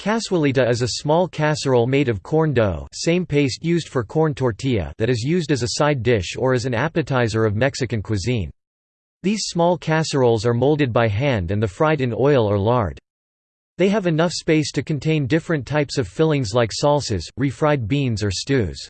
Cazuelita is a small casserole made of corn dough same paste used for corn tortilla that is used as a side dish or as an appetizer of Mexican cuisine. These small casseroles are molded by hand and the fried in oil or lard. They have enough space to contain different types of fillings like salsas, refried beans or stews.